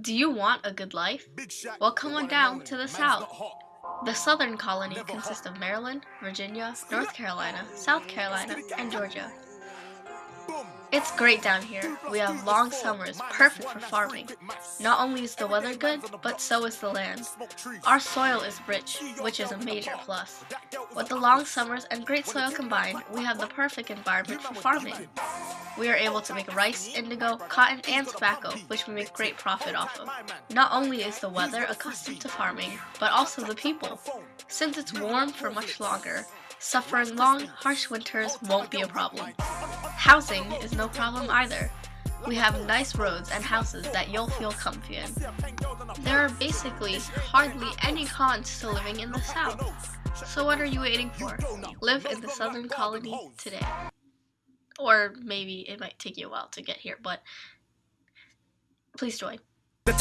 Do you want a good life? Well, come on down to the South. The Southern colony consists of Maryland, Virginia, North Carolina, South Carolina, and Georgia. It's great down here. We have long summers, perfect for farming. Not only is the weather good, but so is the land. Our soil is rich, which is a major plus. With the long summers and great soil combined, we have the perfect environment for farming. We are able to make rice, indigo, cotton, and tobacco, which we make great profit off of. Not only is the weather accustomed to farming, but also the people. Since it's warm for much longer, suffering long, harsh winters won't be a problem. Housing is no problem either. We have nice roads and houses that you'll feel comfy in. There are basically hardly any cons to living in the South. So what are you waiting for? Live in the Southern Colony today. Or maybe it might take you a while to get here, but please join. The